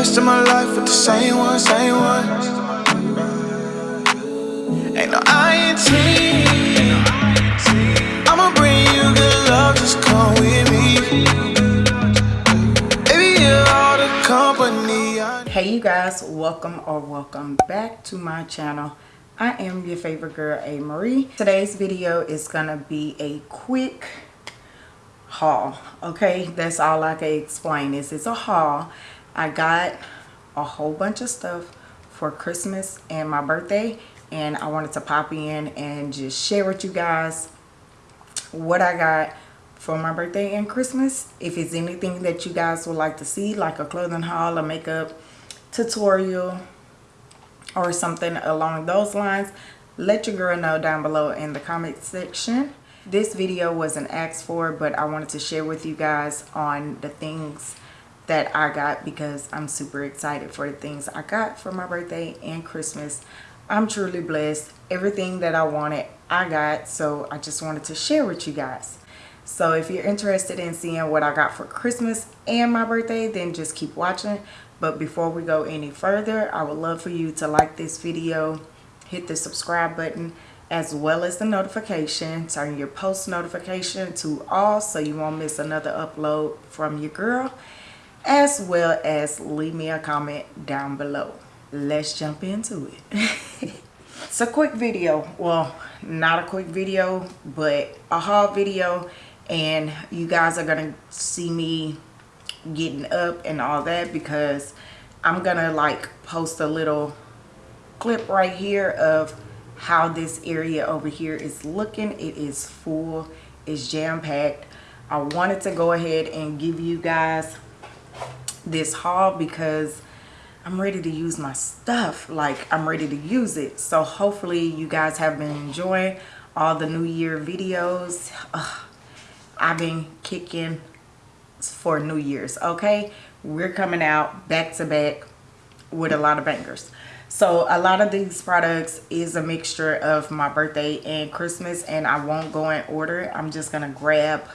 rest of my life with the same one, same one. Ain't no INT. I'ma bring you good love, just come with me. Baby, you're all the company hey you guys welcome or welcome back to my channel i am your favorite girl a marie today's video is gonna be a quick haul okay that's all i can explain is it's a haul i got a whole bunch of stuff for christmas and my birthday and i wanted to pop in and just share with you guys what i got for my birthday and christmas. If it's anything that you guys would like to see like a clothing haul a makeup tutorial or something along those lines let your girl know down below in the comment section. This video wasn't asked for but i wanted to share with you guys on the things that i got because i'm super excited for the things i got for my birthday and christmas i'm truly blessed everything that i wanted i got so i just wanted to share with you guys so if you're interested in seeing what i got for christmas and my birthday then just keep watching but before we go any further, I would love for you to like this video, hit the subscribe button, as well as the notification. Turn your post notification to all so you won't miss another upload from your girl. As well as leave me a comment down below. Let's jump into it. it's a quick video. Well, not a quick video, but a haul video. And you guys are going to see me getting up and all that because I'm gonna like post a little clip right here of how this area over here is looking it is full it's jam-packed I wanted to go ahead and give you guys this haul because I'm ready to use my stuff like I'm ready to use it so hopefully you guys have been enjoying all the new year videos Ugh, I've been kicking for New Year's, okay? We're coming out back to back with a lot of bangers. So a lot of these products is a mixture of my birthday and Christmas and I won't go in order. I'm just going to grab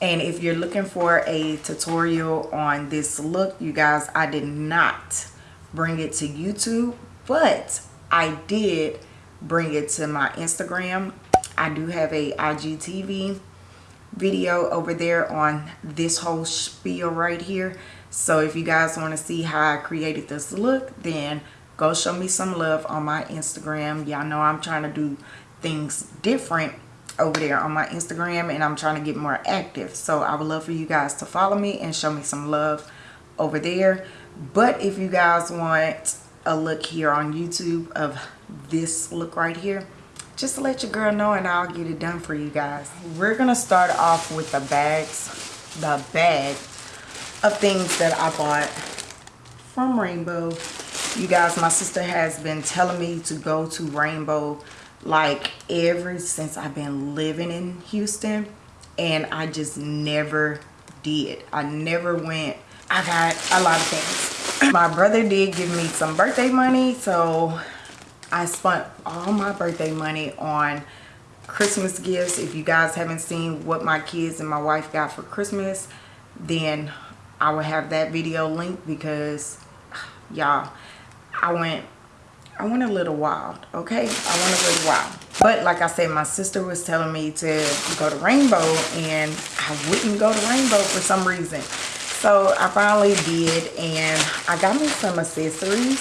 and if you're looking for a tutorial on this look, you guys, I did not bring it to YouTube, but I did bring it to my Instagram. I do have a IGTV video over there on this whole spiel right here so if you guys want to see how I created this look then go show me some love on my Instagram y'all know I'm trying to do things different over there on my Instagram and I'm trying to get more active so I would love for you guys to follow me and show me some love over there but if you guys want a look here on YouTube of this look right here just to let your girl know and I'll get it done for you guys. We're going to start off with the bags, the bag of things that I bought from Rainbow. You guys, my sister has been telling me to go to Rainbow like ever since I've been living in Houston and I just never did. I never went. I got a lot of things. My brother did give me some birthday money so I spent all my birthday money on Christmas gifts. If you guys haven't seen what my kids and my wife got for Christmas, then I will have that video linked because y'all, I went I went a little wild, okay? I went a little wild. But like I said, my sister was telling me to go to Rainbow and I wouldn't go to Rainbow for some reason. So I finally did and I got me some accessories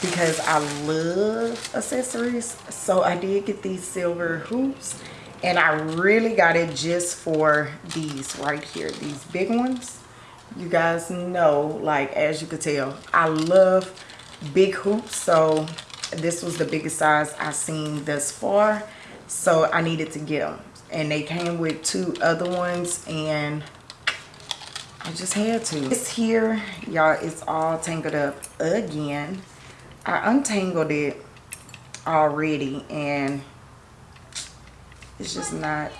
because I love accessories. So I did get these silver hoops and I really got it just for these right here, these big ones. You guys know, like as you can tell, I love big hoops. So this was the biggest size I've seen thus far. So I needed to get them. And they came with two other ones and I just had to. This here, y'all, it's all tangled up again. I untangled it already and it's just not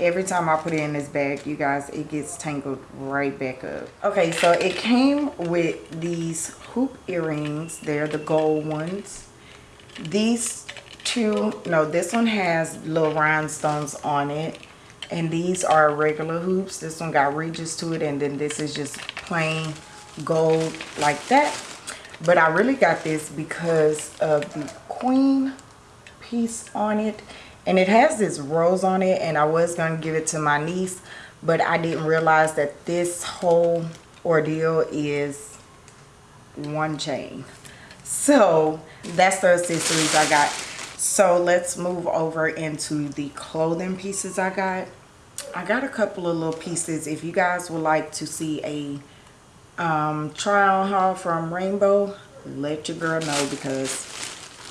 every time I put it in this bag you guys it gets tangled right back up. Okay so it came with these hoop earrings. They're the gold ones. These two no this one has little rhinestones on it. And these are regular hoops. This one got ridges to it and then this is just plain gold like that. But I really got this because of the queen piece on it. And it has this rose on it and I was going to give it to my niece. But I didn't realize that this whole ordeal is one chain. So that's the accessories I got. So let's move over into the clothing pieces I got. I got a couple of little pieces. If you guys would like to see a um, haul from Rainbow, let your girl know because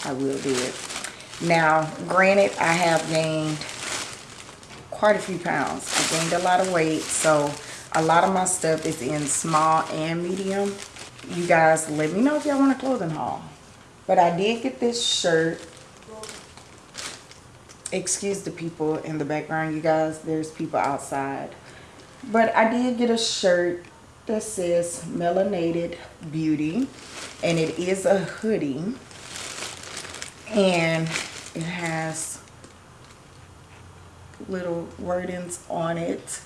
I will do it. Now, granted, I have gained quite a few pounds. I gained a lot of weight, so a lot of my stuff is in small and medium. You guys, let me know if y'all want a clothing haul. But I did get this shirt. Excuse the people in the background, you guys. There's people outside. But I did get a shirt that says Melanated Beauty. And it is a hoodie. And it has little wordings on it.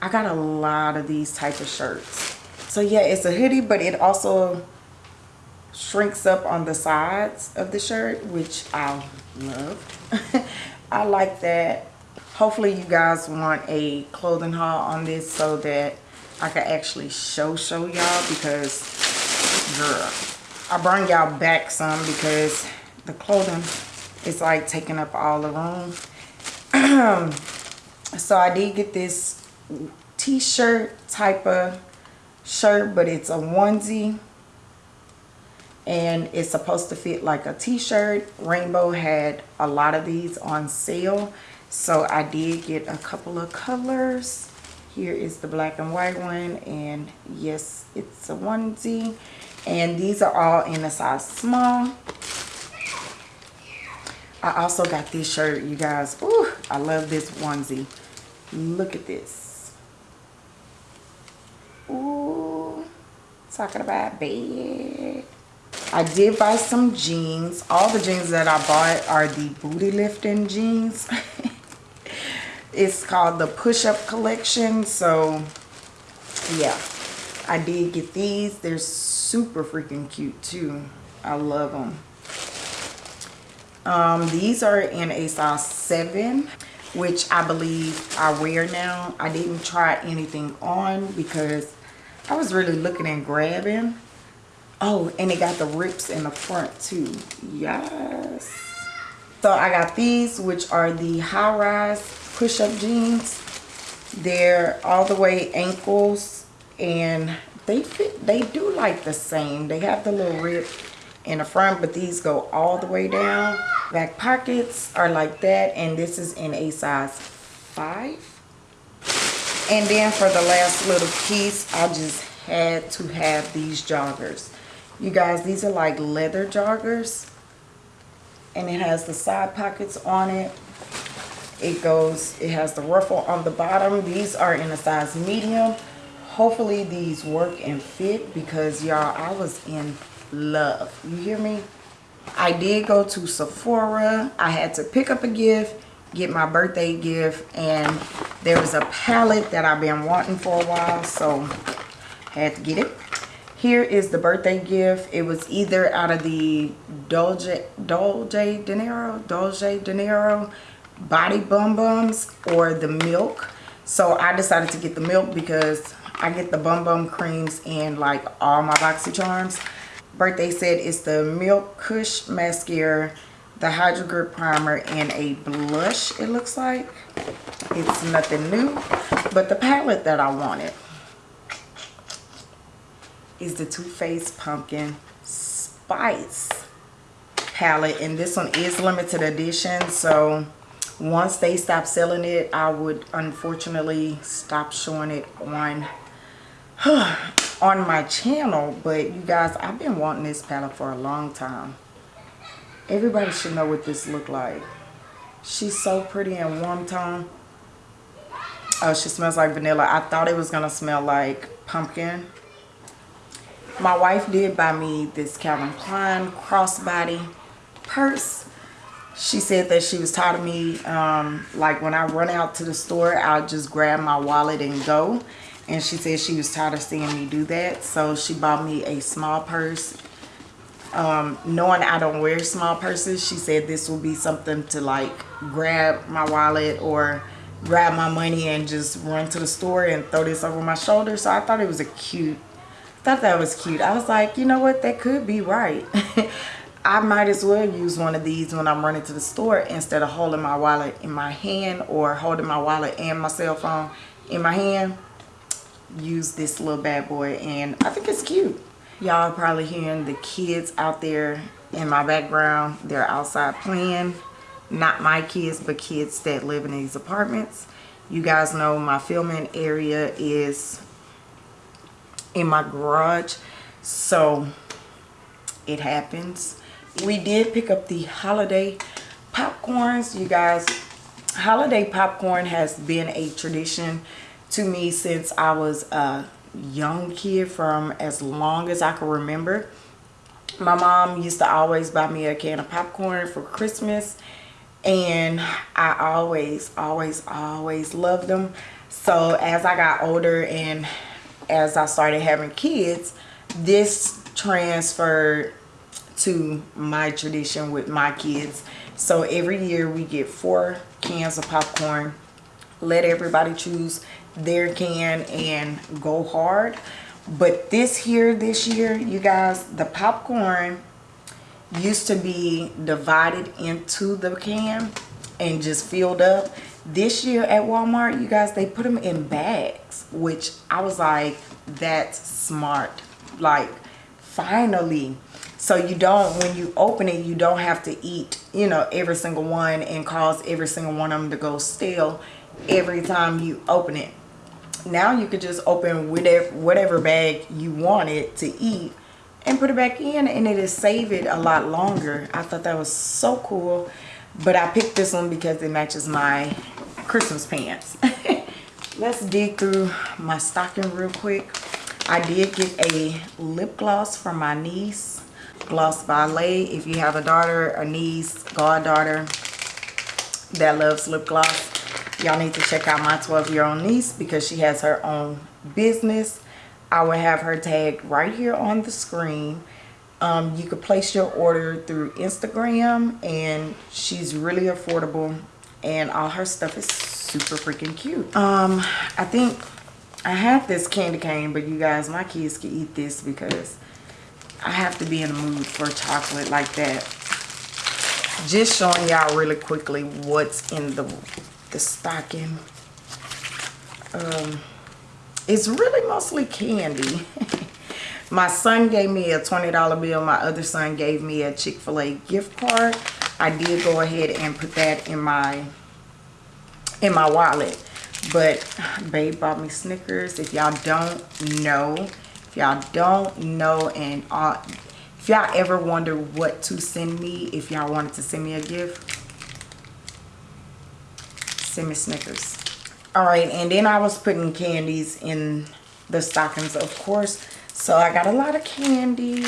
I got a lot of these type of shirts. So yeah, it's a hoodie, but it also shrinks up on the sides of the shirt, which I love. I like that. Hopefully you guys want a clothing haul on this so that I can actually show show y'all because girl, I bring y'all back some because the clothing. Is like taking up all the room. so I did get this t-shirt type of shirt, but it's a onesie. And it's supposed to fit like a t-shirt. Rainbow had a lot of these on sale. So i did get a couple of colors. Here is the black and white one and yes it's a onesie. And these are all in a size small i also got this shirt you guys Ooh, i love this onesie look at this Ooh, talking about bed I did buy some jeans. All the jeans that I bought are the booty lifting jeans. it's called the push-up collection. So, yeah. I did get these. They're super freaking cute too. I love them. Um, these are in a size 7 which I believe I wear now. I didn't try anything on because I was really looking and grabbing Oh, and it got the rips in the front too. Yes. So I got these, which are the high-rise push-up jeans. They're all the way ankles and they fit, they do like the same. They have the little rip in the front, but these go all the way down. Back pockets are like that, and this is in a size 5. And then for the last little piece, I just had to have these joggers. You guys, these are like leather joggers. And it has the side pockets on it. It goes, it has the ruffle on the bottom. These are in a size medium. Hopefully these work and fit because y'all, I was in love. You hear me? I did go to Sephora. I had to pick up a gift, get my birthday gift, and there was a palette that I've been wanting for a while, so had to get it. Here is the birthday gift. It was either out of the Dolce, Dolce De Niro, Dolce De Niro Body Bum Bums or the milk. So I decided to get the milk because I get the Bum Bum creams in like all my BoxyCharms. Birthday said it's the Milk Kush Mascara, the Hydro Grip Primer, and a blush it looks like. It's nothing new, but the palette that I wanted is the Too Faced Pumpkin Spice palette. And this one is limited edition. So once they stop selling it, I would unfortunately stop showing it on on my channel. But you guys, I've been wanting this palette for a long time. Everybody should know what this look like. She's so pretty and warm tone. Oh, she smells like vanilla. I thought it was to smell like pumpkin my wife did buy me this Calvin Klein crossbody purse. She said that she was tired of me, um, like when I run out to the store, I'll just grab my wallet and go. And she said she was tired of seeing me do that. So she bought me a small purse. Um, knowing I don't wear small purses she said this will be something to like grab my wallet or grab my money and just run to the store and throw this over my shoulder. So I thought it was a cute thought that was cute. I was like you know what? That could be right. I might as well use one of these when I'm running to the store instead of holding my wallet in my hand or holding my wallet and my cell phone in my hand use this little bad boy and I think it's cute. Y'all probably hearing the kids out there in my background. They're outside playing. Not my kids, but kids that live in these apartments. You guys know my filming area is in my garage. So it happens. We did pick up the holiday popcorns. You guys, holiday popcorn has been a tradition to me since I was a young kid from as long as I can remember. My mom used to always buy me a can of popcorn for Christmas and I always, always, always loved them. So as I got older and as I started having kids, this transferred to my tradition with my kids. So every year we get four cans of popcorn. Let everybody choose their can and go hard. But this here this year you guys the popcorn used to be divided into the can and just filled up. This year at walmart you guys they put them in bags which i was like that's smart. Like finally. So you don't when you open it you don't have to eat you know every single one and cause every single one of them to go stale every time you open it now you could just open whatever whatever bag you wanted to eat and put it back in and it'll save it a lot longer. I thought that was so cool but i picked this one because it matches my christmas pants. Let's dig through my stocking real quick. I did get a lip gloss from my niece gloss ballet if you have a daughter a niece goddaughter that loves lip gloss y'all need to check out my 12 year old niece because she has her own business. I will have her tagged right here on the screen. Um, you could place your order through instagram and she's really affordable and all her stuff is super freaking cute. Um i think i have this candy cane but you guys my kids can eat this because i have to be in the mood for chocolate like that. Just showing y'all really quickly what's in the the stocking. Um, it's really mostly candy. my son gave me a $20 bill. My other son gave me a Chick-fil-A gift card. I did go ahead and put that in my in my wallet. But babe bought me Snickers. If y'all don't know, if y'all don't know and if y'all ever wonder what to send me, if y'all wanted to send me a gift, semi Snickers. All right, and then I was putting candies in the stockings, of course. So I got a lot of candy.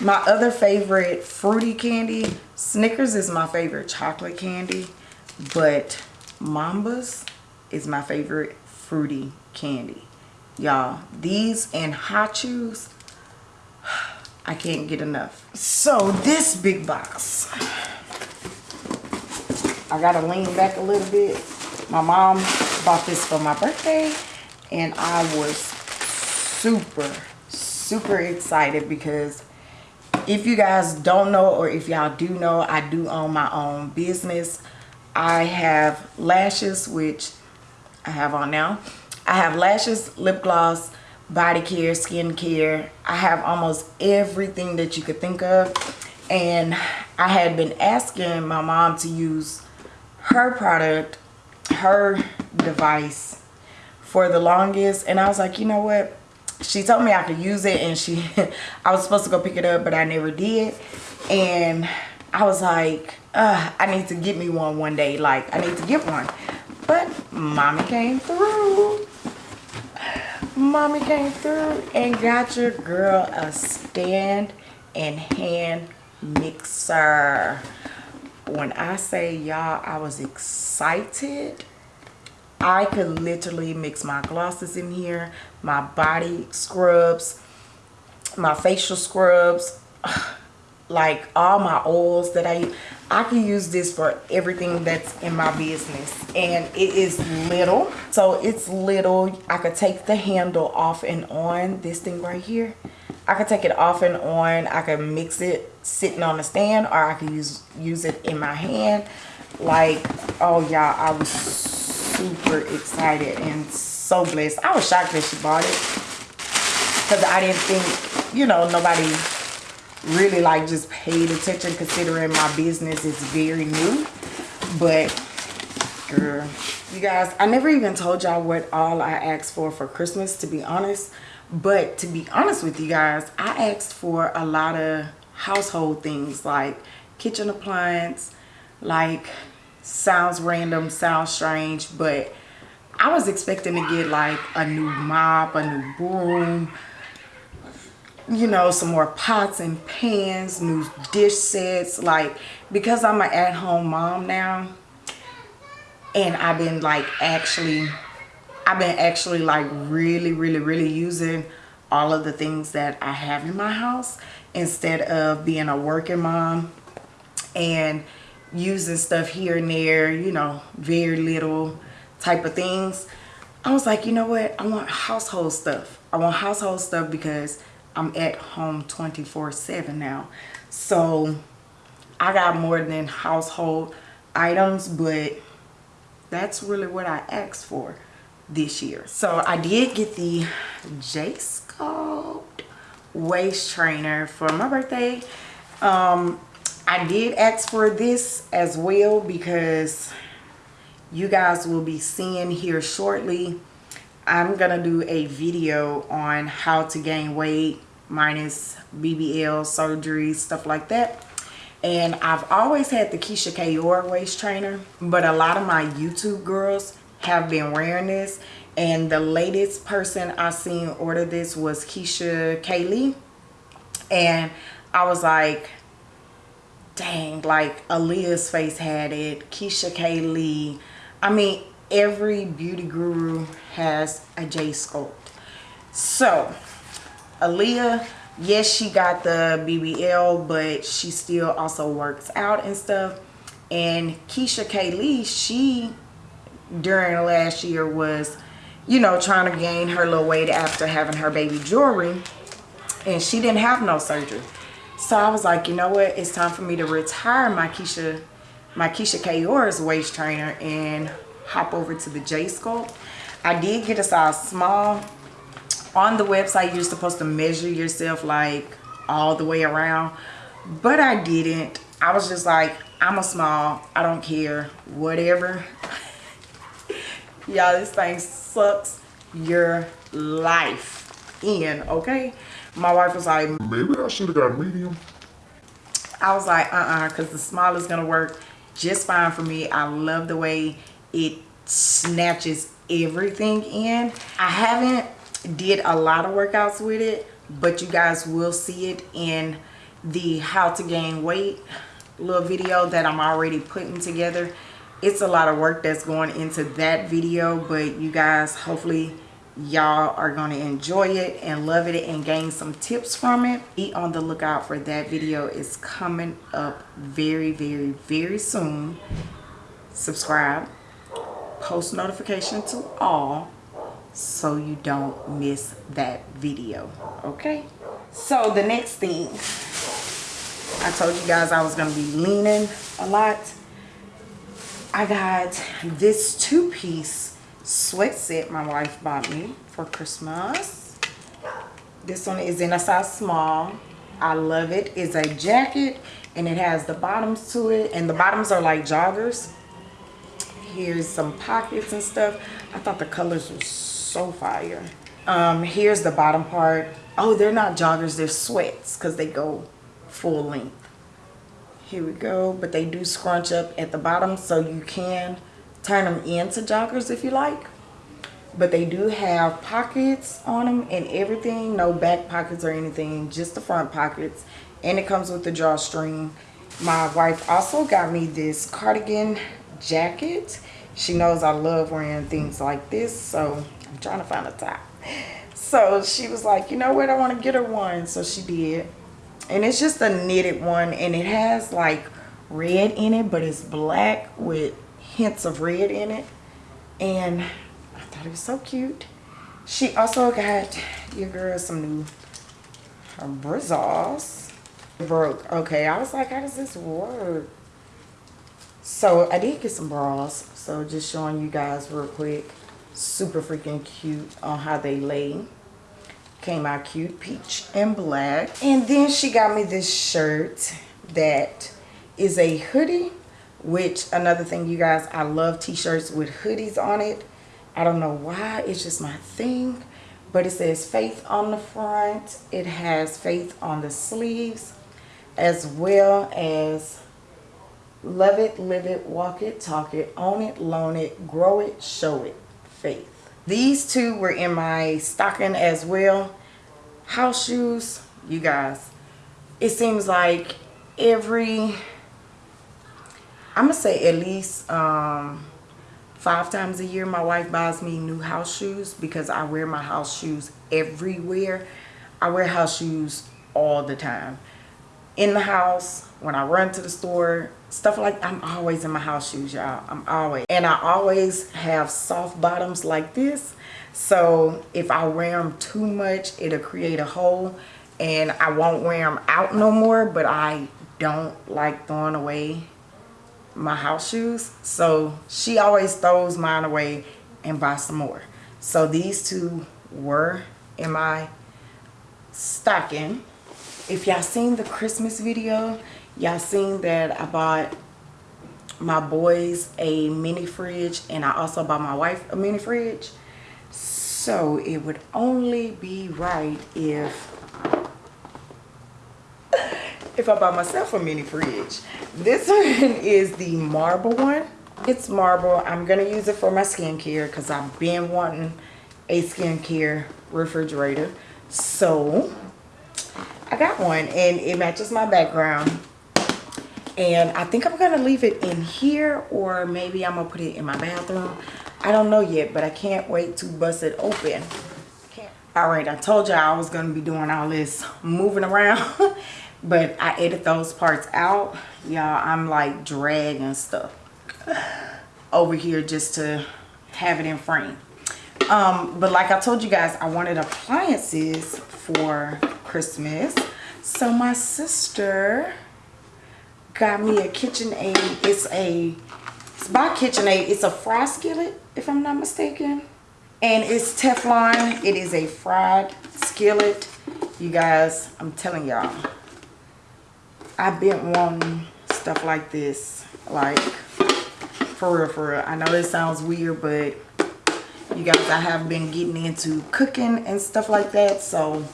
My other favorite fruity candy, Snickers is my favorite chocolate candy, but Mambas is my favorite fruity candy. Y'all, these and Hot Chews, I can't get enough. So this big box I gotta lean back a little bit. My mom bought this for my birthday and I was super, super excited because if you guys don't know or if y'all do know, I do own my own business. I have lashes, which I have on now. I have lashes, lip gloss, body care, skin care. I have almost everything that you could think of. And I had been asking my mom to use her product, her device for the longest. And I was like, you know what? She told me I could use it and she, I was supposed to go pick it up, but I never did. And I was like, I need to get me one one day. Like, I need to get one. But mommy came through. Mommy came through and got your girl a stand and hand mixer when I say y'all, I was excited. I could literally mix my glosses in here, my body scrubs, my facial scrubs, like all my oils that I I can use this for everything that's in my business. And it is little so it's little. I could take the handle off and on this thing right here. I could take it off and on. I could mix it sitting on a stand or I could use use it in my hand. Like oh y'all I was super excited and so blessed. I was shocked that she bought it because I didn't think you know nobody really like just paid attention considering my business is very new. But girl you guys i never even told y'all what all i asked for for christmas to be honest. But to be honest with you guys i asked for a lot of household things like kitchen appliance like sounds random sounds strange but i was expecting to get like a new mop a new broom you know some more pots and pans new dish sets like because i'm an at-home mom now and i've been like actually i've been actually like really really really using all of the things that i have in my house instead of being a working mom and using stuff here and there you know very little type of things i was like you know what i want household stuff i want household stuff because I'm at home 24 7 now. So I got more than household items, but that's really what I asked for this year. So I did get the J Sculpt waist trainer for my birthday. Um, I did ask for this as well because you guys will be seeing here shortly. I'm gonna do a video on how to gain weight minus BBL surgery stuff like that. And I've always had the Keisha Kayor waist trainer but a lot of my YouTube girls have been wearing this and the latest person I seen order this was Keisha Kaylee. And I was like dang like Aaliyah's face had it Keisha Kaylee. I mean every beauty guru has a J sculpt. So Aaliyah, yes, she got the BBL, but she still also works out and stuff. And Keisha Kaylee, she, during last year was, you know, trying to gain her little weight after having her baby jewelry. And she didn't have no surgery. So I was like, you know what? It's time for me to retire my Keisha, my Keisha Kayor's waist trainer and hop over to the J Sculpt. I did get a size small on the website you're supposed to measure yourself like all the way around but i didn't i was just like i'm a small i don't care whatever y'all this thing sucks your life in okay? My wife was like maybe i should have got medium. I was like uh-uh because the small is gonna work just fine for me. I love the way it snatches everything in. I haven't did a lot of workouts with it but you guys will see it in the how to gain weight little video that i'm already putting together it's a lot of work that's going into that video but you guys hopefully y'all are going to enjoy it and love it and gain some tips from it. Be on the lookout for that video. Is coming up very very very soon. Subscribe. Post notification to all so you don't miss that video okay? So the next thing i told you guys i was going to be leaning a lot i got this two-piece sweat set my wife bought me for christmas. This one is in a size small. I love it. It's a jacket and it has the bottoms to it and the bottoms are like joggers. Here's some pockets and stuff. I thought the colors were so fire. Um here's the bottom part. Oh they're not joggers they're sweats because they go full length here we go. But they do scrunch up at the bottom so you can turn them into joggers if you like. But they do have pockets on them and everything. No back pockets or anything just the front pockets. And it comes with the drawstring. My wife also got me this cardigan jacket. She knows I love wearing things like this, so I'm trying to find a top. So she was like, you know what, I want to get her one. So she did. And it's just a knitted one, and it has like red in it, but it's black with hints of red in it. And I thought it was so cute. She also got your girl some new brazos. Broke. Okay, I was like, how does this work? So I did get some bras. So just showing you guys real quick. Super freaking cute on how they lay. Came out cute, peach and black. And then she got me this shirt that is a hoodie. Which, another thing you guys, I love t-shirts with hoodies on it. I don't know why. It's just my thing. But it says faith on the front. It has faith on the sleeves. As well as Love it, live it, walk it, talk it, own it, loan it, grow it, show it. Faith. These two were in my stocking as well. House shoes, you guys. It seems like every, I'm going to say at least um, five times a year my wife buys me new house shoes because I wear my house shoes everywhere. I wear house shoes all the time. In the house, when I run to the store, stuff like I'm always in my house shoes, y'all. I'm always. And I always have soft bottoms like this. So if I wear them too much, it'll create a hole and I won't wear them out no more. But I don't like throwing away my house shoes. So she always throws mine away and buys some more. So these two were in my stocking. If y'all seen the Christmas video, y'all seen that I bought my boys a mini fridge and I also bought my wife a mini fridge. So it would only be right if if I buy myself a mini fridge. This one is the marble one. It's marble. I'm gonna use it for my skincare because I've been wanting a skincare refrigerator. So I got one and it matches my background. And I think I'm gonna leave it in here or maybe I'm gonna put it in my bathroom. I don't know yet but I can't wait to bust it open. All right I told y'all I was gonna be doing all this moving around but I edit those parts out. Y'all I'm like dragging stuff over here just to have it in frame. Um but like I told you guys I wanted appliances for Christmas so my sister got me a KitchenAid. It's a, it's by KitchenAid. It's a fry skillet, if I'm not mistaken. And it's Teflon. It is a fried skillet. You guys, I'm telling y'all, I've been wanting stuff like this. Like, for real, for real. I know this sounds weird, but you guys, I have been getting into cooking and stuff like that. So,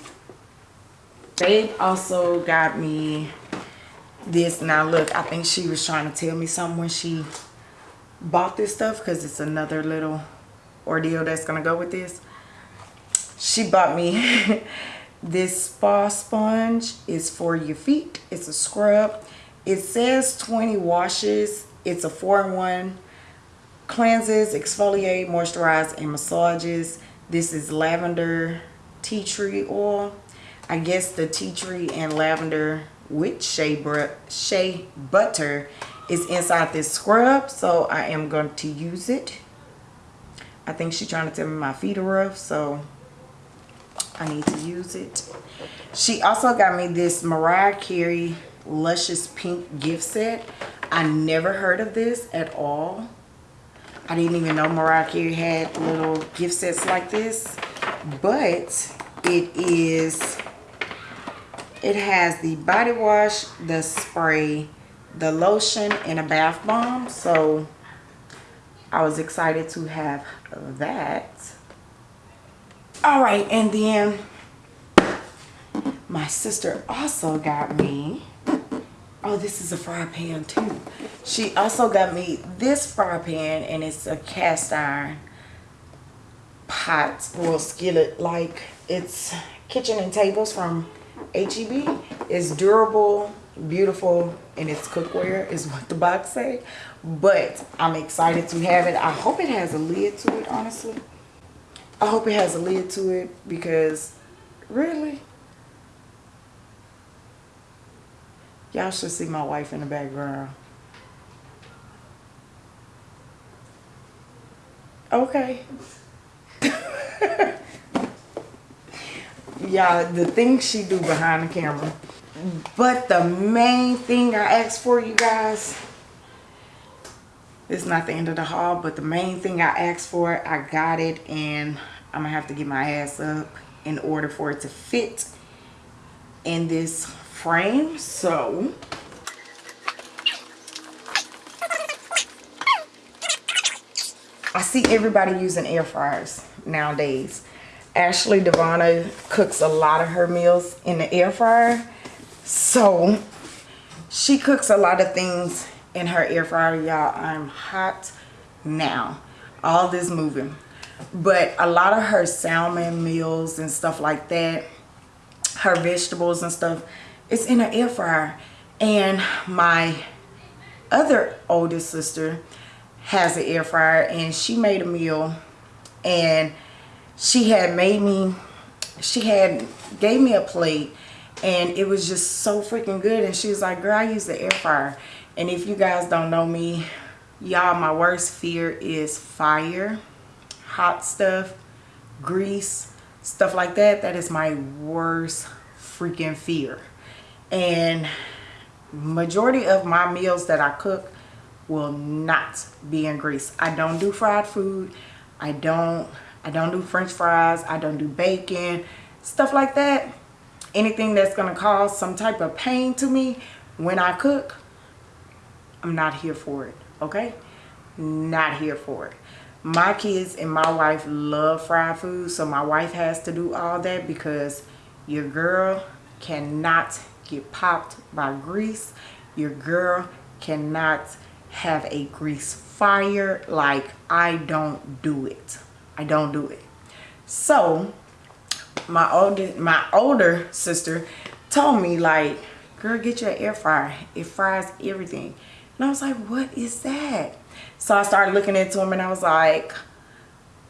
they also got me this. Now look i think she was trying to tell me something when she bought this stuff because it's another little ordeal that's gonna go with this. She bought me this spa sponge. Is for your feet. It's a scrub. It says 20 washes. It's a four-in-one. Cleanses exfoliate moisturize and massages. This is lavender tea tree oil i guess the tea tree and lavender with shea, shea butter is inside this scrub so I am going to use it. I think she's trying to tell me my feet are rough so I need to use it. She also got me this Mariah Carey luscious pink gift set. I never heard of this at all. I didn't even know Mariah Carey had little gift sets like this but it is it has the body wash, the spray, the lotion, and a bath bomb. So I was excited to have that. All right, and then my sister also got me, oh, this is a fry pan too. She also got me this fry pan and it's a cast iron pot or skillet like it's kitchen and tables from HEB is durable beautiful and its cookware is what the box say. But i'm excited to have it. I hope it has a lid to it honestly. I hope it has a lid to it because really y'all should see my wife in the background. Okay yeah the things she do behind the camera but the main thing I asked for, you guys, it's not the end of the haul, but the main thing I asked for, I got it, and I'm going to have to get my ass up in order for it to fit in this frame. So, I see everybody using air fryers nowadays. Ashley Devonna cooks a lot of her meals in the air fryer. So she cooks a lot of things in her air fryer y'all. I'm hot now. All this moving. But a lot of her salmon meals and stuff like that her vegetables and stuff it's in her air fryer. And my other oldest sister has an air fryer and she made a meal and she had made me she had gave me a plate and it was just so freaking good. And she was like girl i use the air fryer. And if you guys don't know me y'all my worst fear is fire hot stuff grease stuff like that. That is my worst freaking fear. And majority of my meals that i cook will not be in grease. I don't do fried food. I don't i don't do french fries i don't do bacon stuff like that anything that's going to cause some type of pain to me when I cook, I'm not here for it, okay? Not here for it. My kids and my wife love fried food, so my wife has to do all that because your girl cannot get popped by grease. Your girl cannot have a grease fire like I don't do it. I don't do it. So, my older my older sister told me like girl get your air fryer. It fries everything. And i was like what is that? So i started looking into them and i was like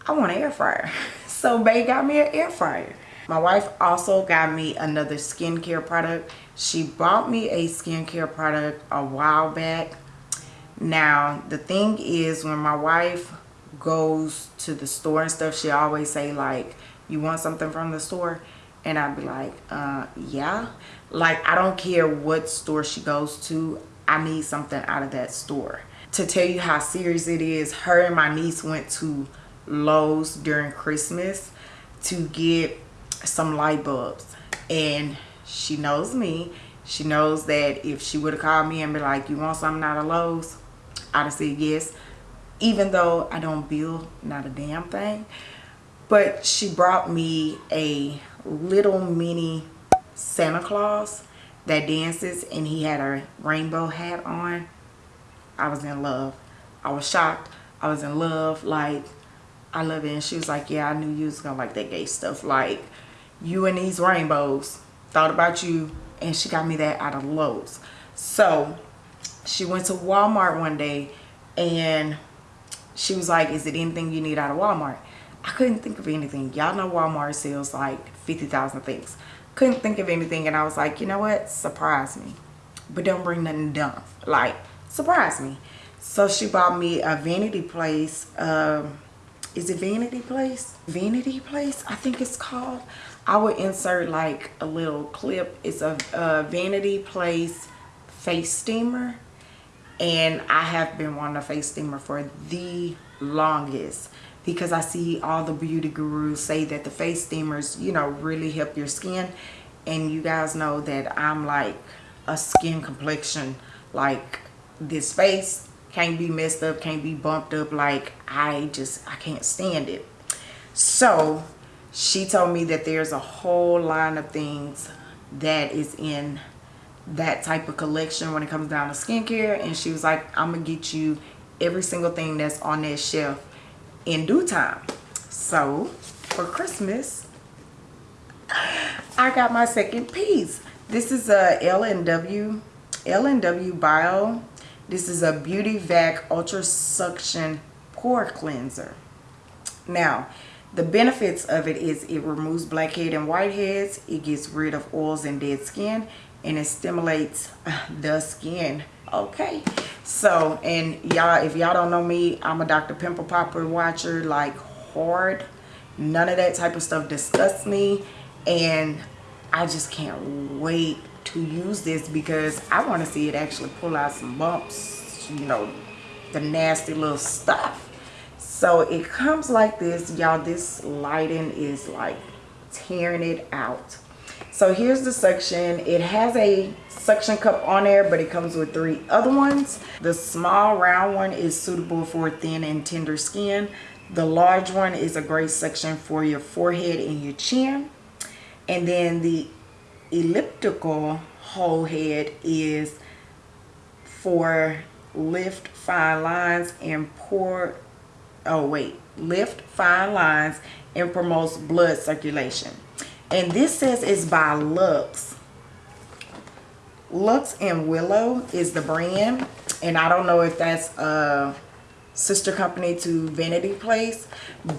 i want an air fryer. So babe got me an air fryer. My wife also got me another skincare product. She bought me a skincare product a while back. Now the thing is when my wife goes to the store and stuff she always say like you want something from the store? And I'd be like uh yeah. Like I don't care what store she goes to I need something out of that store. To tell you how serious it is her and my niece went to Lowe's during Christmas to get some light bulbs. And she knows me. She knows that if she would have called me and be like you want something out of Lowe's? I'd have said yes even though I don't build not a damn thing but she brought me a little mini Santa Claus that dances and he had a rainbow hat on. I was in love. I was shocked. I was in love. Like, I love it. And she was like, yeah, I knew you was to like that gay stuff. Like, you and these rainbows. Thought about you. And she got me that out of Lowe's. So, she went to Walmart one day and she was like, is it anything you need out of Walmart? I couldn't think of anything. Y'all know Walmart sells like 50,000 things. Couldn't think of anything and I was like, you know what? Surprise me. But don't bring nothing dumb. Like, surprise me. So she bought me a Vanity Planet. Um, is it Vanity Planet? Vanity Planet, I think it's called. I would insert like a little clip. It's a, a Vanity Planet face steamer. And I have been wanting a face steamer for the longest because I see all the beauty gurus say that the face steamers, you know, really help your skin. And you guys know that I'm like a skin complexion. Like this face can't be messed up, can't be bumped up. Like I just, I can't stand it. So she told me that there's a whole line of things that is in that type of collection when it comes down to skincare. And she was like, I'm to get you every single thing that's on that shelf in due time. So for Christmas, I got my second piece. This is a L&W L&W Bio. This is a Beauty Vac Ultra Suction Pore Cleanser. Now, the benefits of it is it removes blackhead and whiteheads. It gets rid of oils and dead skin. And it stimulates uh, the skin. Okay. So, and y'all, if y'all don't know me, I'm a Dr. Pimple Popper watcher. Like, hard. None of that type of stuff disgusts me. And I just can't wait to use this because I want to see it actually pull out some bumps. You know, the nasty little stuff so it comes like this y'all this lighting is like tearing it out so here's the suction it has a suction cup on there but it comes with three other ones. The small round one is suitable for thin and tender skin. The large one is a great suction for your forehead and your chin. And then the elliptical whole head is for lift fine lines and pore oh wait lift fine lines and promotes blood circulation and this says it's by Lux. Lux and Willow is the brand. And I don't know if that's a sister company to Vanity Planet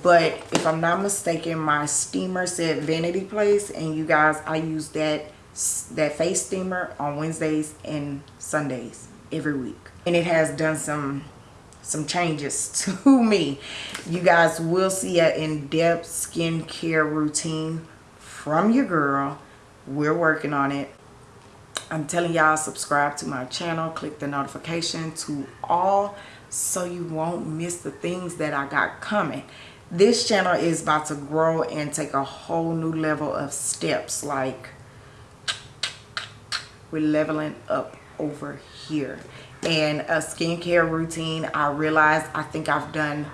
but if I'm not mistaken my steamer said Vanity Planet. And you guys I use that that face steamer on Wednesdays and Sundays every week. And it has done some some changes to me. You guys will see an in-depth skincare routine from your girl. We're working on it. I'm telling y'all subscribe to my channel. Click the notification to all so you won't miss the things that I got coming. This channel is about to grow and take a whole new level of steps. Like we're leveling up over here and a skincare routine i realized i think i've done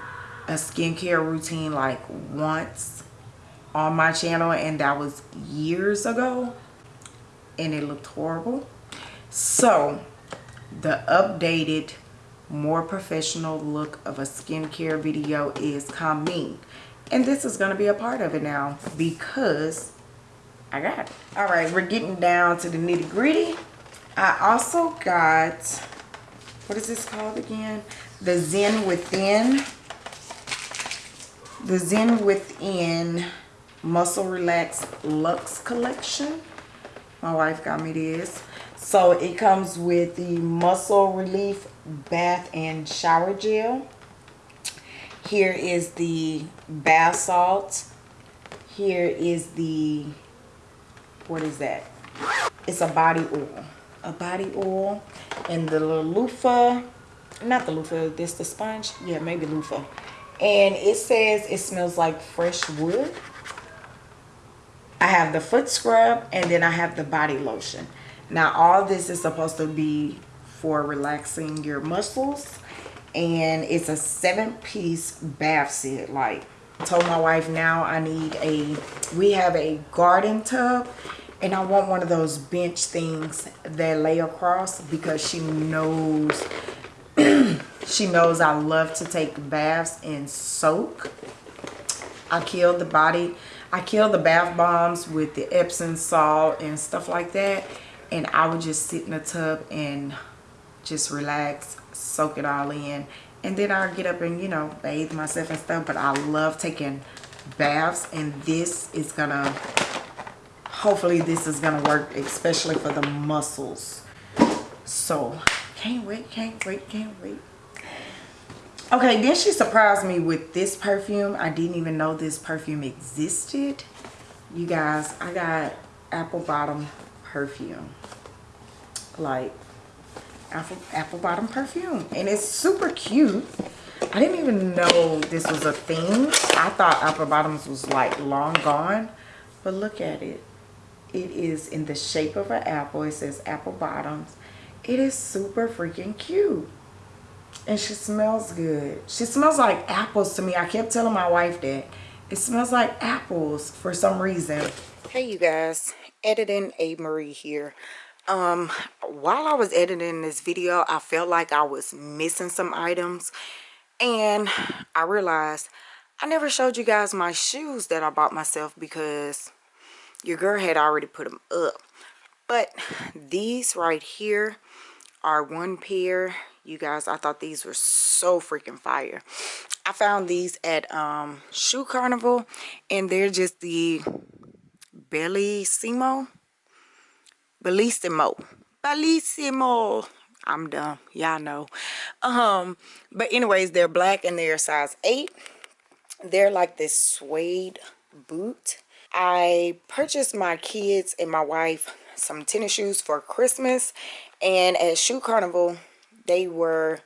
a skincare routine like once on my channel and that was years ago and it looked horrible so the updated more professional look of a skincare video is coming and this is going to be a part of it now because I got it. All right, we're getting down to the nitty gritty. I also got what is this called again? The Zen Within. The Zen Within Muscle Relax Luxe Collection. My wife got me this. So it comes with the Muscle Relief Bath and Shower Gel. Here is the bath salt. Here is the, what is that? It's a body oil a body oil and the little loofah not the loofah this the sponge yeah maybe loofah and it says it smells like fresh wood i have the foot scrub and then i have the body lotion now all this is supposed to be for relaxing your muscles and it's a seven piece bath set like I told my wife now i need a we have a garden tub and I want one of those bench things that lay across because she knows she knows I love to take baths and soak. I killed the body. I kill the bath bombs with the Epsom salt and stuff like that. And I would just sit in the tub and just relax, soak it all in. And then I'll get up and, you know, bathe myself and stuff. But I love taking baths and this is going to hopefully this is gonna work especially for the muscles so can't wait can't wait can't wait okay then she surprised me with this perfume. I didn't even know this perfume existed. You guys i got apple bottom perfume. Like apple apple bottom perfume. And it's super cute. I didn't even know this was a thing. I thought apple bottoms was like long gone. But look at it. It is in the shape of an apple. It says apple bottoms. It is super freaking cute. And she smells good. She smells like apples to me. I kept telling my wife that. It smells like apples for some reason. Hey you guys, editing A. Marie here. Um, while I was editing this video, I felt like I was missing some items. And I realized I never showed you guys my shoes that I bought myself because your girl had already put them up but these right here are one pair you guys i thought these were so freaking fire. I found these at um shoe carnival and they're just the bellissimo? Bellissimo. Bellissimo. I'm dumb. Y'all know. Um but anyways they're black and they're size eight. They're like this suede boot. I purchased my kids and my wife some tennis shoes for christmas and at shoe carnival they were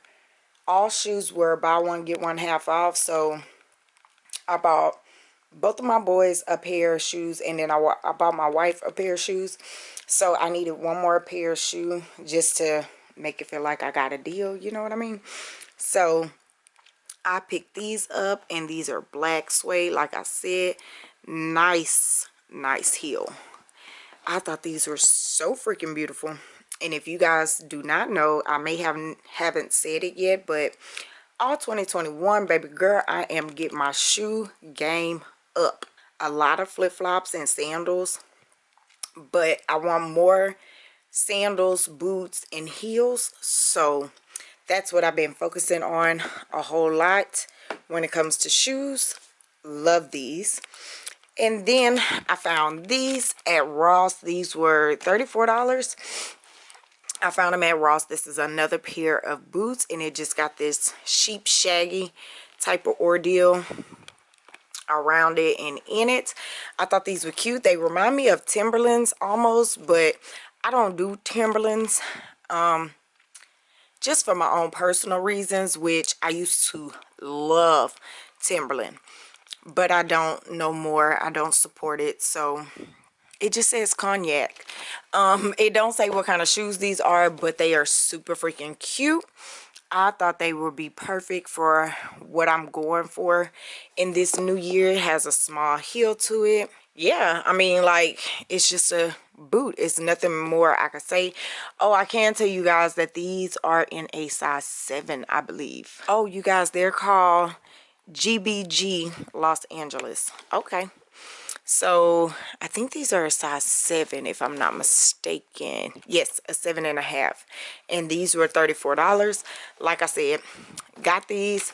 all shoes were buy one get one half off. So i bought both of my boys a pair of shoes and then I, I bought my wife a pair of shoes. So i needed one more pair of shoe just to make it feel like i got a deal you know what i mean? So i picked these up and these are black suede like i said nice nice heel. I thought these were so freaking beautiful and if you guys do not know i may have haven't said it yet but all 2021 baby girl i am getting my shoe game up. A lot of flip-flops and sandals but i want more sandals boots and heels. So that's what i've been focusing on a whole lot when it comes to shoes. Love these. And then i found these at ross. These were 34 dollars I found them at Ross. This is another pair of boots and it just got this sheep shaggy type of ordeal around it and in it. I thought these were cute. They remind me of Timberlands almost, but I don't do Timberlands. Um, just for my own personal reasons, which I used to love Timberland. But I don't no more. I don't support it. So it just says cognac um it don't say what kind of shoes these are but they are super freaking cute I thought they would be perfect for what I'm going for in this new year. It has a small heel to it. Yeah, I mean, like, it's just a boot. It's nothing more I could say. Oh, I can tell you guys that these are in a size 7, I believe. Oh, you guys, they're called GBG Los Angeles. Okay so i think these are a size seven if i'm not mistaken. Yes a seven and a half. And these were 34 dollars. Like i said got these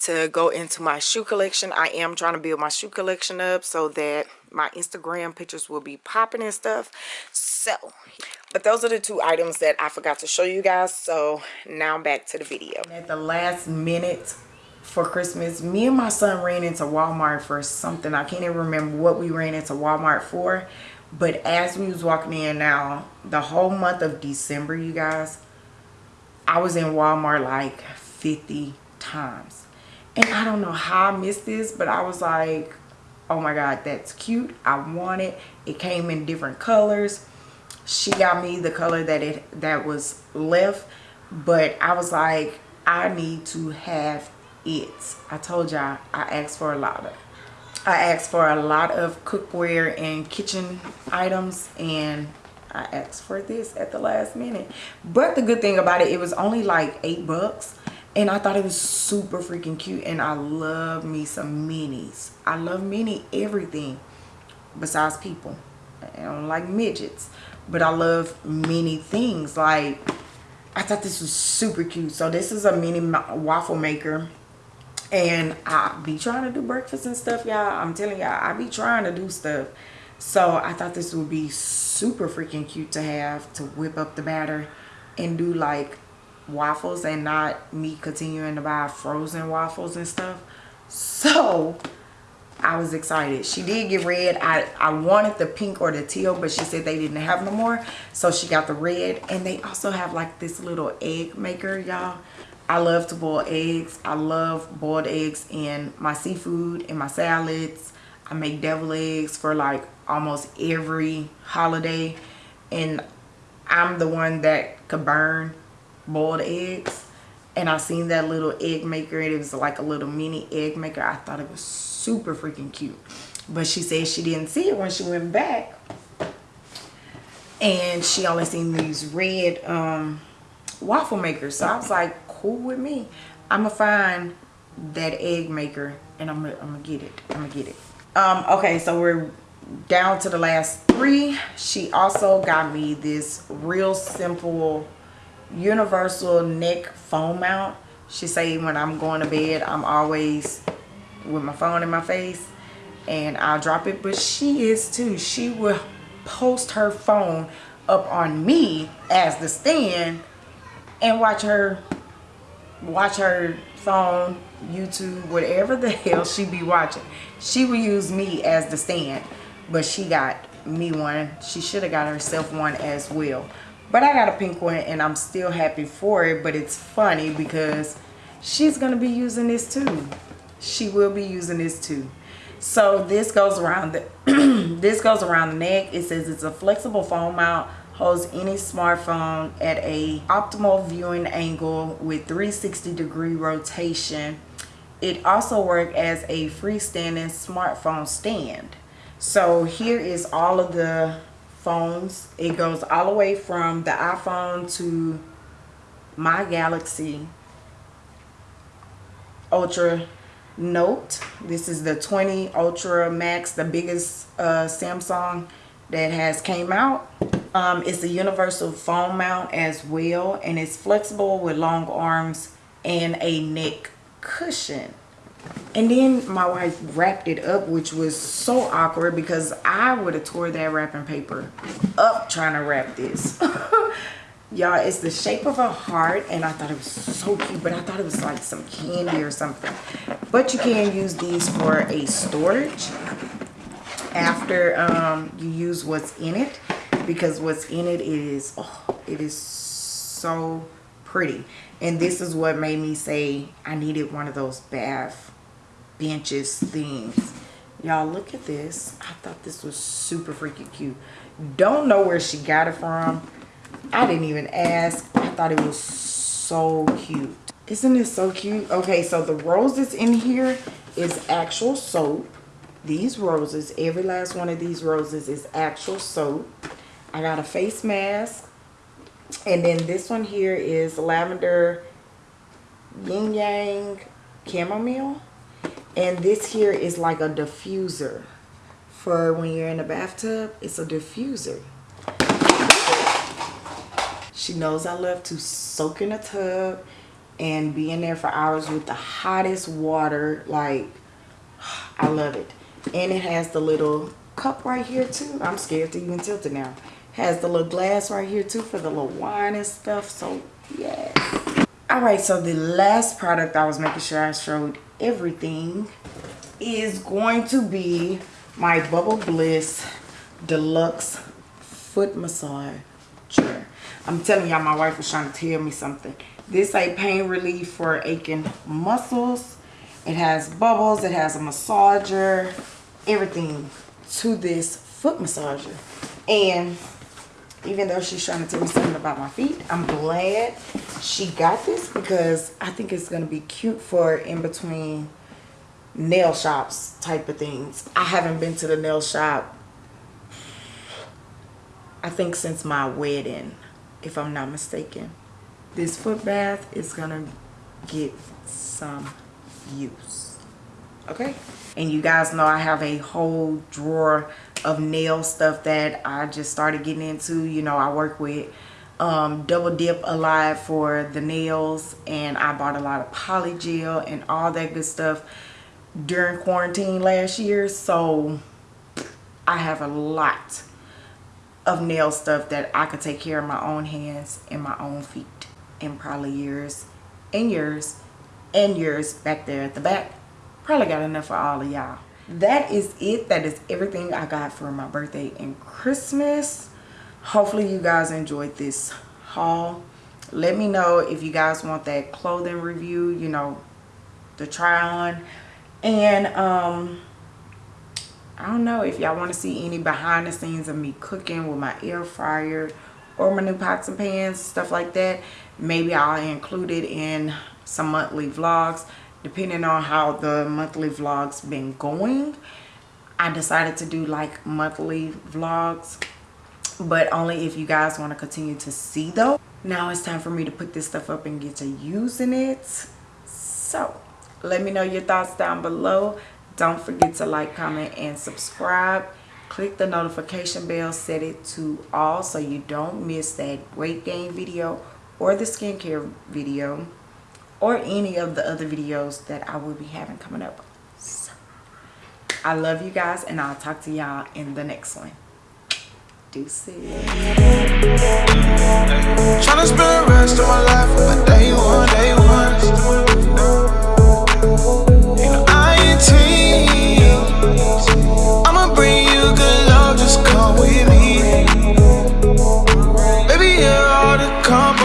to go into my shoe collection. I am trying to build my shoe collection up so that my instagram pictures will be popping and stuff. So but those are the two items that i forgot to show you guys. So now back to the video. At the last minute for Christmas, me and my son ran into Walmart for something. I can't even remember what we ran into Walmart for. But as we was walking in now, the whole month of December, you guys, I was in Walmart like 50 times. And I don't know how I missed this, but I was like, oh my God, that's cute. I want it. It came in different colors. She got me the color that it that was left. But I was like, I need to have it. I told y'all i asked for a lot of i asked for a lot of cookware and kitchen items and i asked for this at the last minute. But the good thing about it it was only like eight bucks and i thought it was super freaking cute and i love me some minis. I love mini everything besides people. I don't like midgets but i love many things. Like i thought this was super cute. So this is a mini waffle maker and I be trying to do breakfast and stuff y'all. I'm telling y'all I be trying to do stuff. So I thought this would be super freaking cute to have to whip up the batter and do like waffles and not me continuing to buy frozen waffles and stuff. So I was excited. She did get red. I I wanted the pink or the teal but she said they didn't have no more. So she got the red. And they also have like this little egg maker y'all I love to boil eggs. I love boiled eggs in my seafood, in my salads. I make devil eggs for like almost every holiday. And I'm the one that could burn boiled eggs. And I seen that little egg maker. It was like a little mini egg maker. I thought it was super freaking cute. But she said she didn't see it when she went back. And she only seen these red um, waffle maker. So I was like, cool with me. I'm gonna find that egg maker and I'm gonna, I'm gonna get it. I'm gonna get it. Um, okay, so we're down to the last three she also got me this real simple universal neck phone mount she say when i'm going to bed i'm always with my phone in my face and i'll drop it but she is too she will post her phone up on me as the stand and watch her watch her phone youtube whatever the hell she be watching. She will use me as the stand but she got me one. She should have got herself one as well. But i got a pink one and i'm still happy for it but it's funny because she's gonna be using this too. She will be using this too. So this goes around the this goes around the neck. It says it's a flexible foam mount holds any smartphone at a optimal viewing angle with 360 degree rotation. It also works as a freestanding smartphone stand. So here is all of the phones. It goes all the way from the iphone to my galaxy ultra note. This is the 20 ultra max the biggest uh, samsung that has came out um, it's a universal phone mount as well and it's flexible with long arms and a neck cushion. And then my wife wrapped it up which was so awkward because i would have tore that wrapping paper up trying to wrap this. Y'all it's the shape of a heart and i thought it was so cute but i thought it was like some candy or something. But you can use these for a storage after um, you use what's in it because what's in it is oh, it is so pretty. And this is what made me say I needed one of those bath benches things. Y'all look at this. I thought this was super freaking cute. Don't know where she got it from. I didn't even ask. I thought it was so cute. Isn't it so cute? Okay so the roses in here is actual soap. These roses every last one of these roses is actual soap i got a face mask. And then this one here is lavender yin yang chamomile. And this here is like a diffuser. For when you're in the bathtub it's a diffuser. She knows i love to soak in a tub and be in there for hours with the hottest water. Like i love it. And it has the little cup right here too. I'm scared to even tilt it now has the little glass right here too for the little wine and stuff so yes all right so the last product i was making sure i showed everything is going to be my bubble bliss deluxe foot massager i'm telling y'all my wife was trying to tell me something. This a pain relief for aching muscles. It has bubbles, it has a massager, everything to this foot massager. And even though she's trying to tell me something about my feet, I'm glad she got this because I think it's going to be cute for in between nail shops type of things. I haven't been to the nail shop I think since my wedding, if I'm not mistaken. This foot bath is going to get some use okay and you guys know i have a whole drawer of nail stuff that i just started getting into you know i work with um, double dip alive for the nails and i bought a lot of poly gel and all that good stuff during quarantine last year. So i have a lot of nail stuff that i could take care of my own hands and my own feet and probably yours and yours and yours back there at the back. Probably got enough for all of y'all that is it. That is everything i got for my birthday and christmas. Hopefully you guys enjoyed this haul. Let me know if you guys want that clothing review you know the try on. And um i don't know if y'all want to see any behind the scenes of me cooking with my air fryer or my new pots and pans stuff like that. Maybe i'll include it in some monthly vlogs depending on how the monthly vlogs been going i decided to do like monthly vlogs but only if you guys want to continue to see though. Now it's time for me to put this stuff up and get to using it. So let me know your thoughts down below. Don't forget to like comment and subscribe. Click the notification bell set it to all so you don't miss that weight gain video or the skincare video or any of the other videos that I will be having coming up. So, I love you guys and I'll talk to y'all in the next one. Deuces. Tryna spend the rest of my life on day one, day one. You come